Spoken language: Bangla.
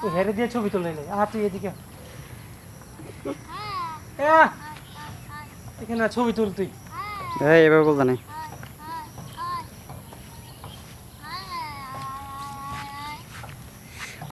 তুই হেরে দিয়ে ছবি তুলে নে আর তুই এদিকে হ্যাঁ। এখানে ছবি তুল তুই। এই এভাবে বলতে নেই।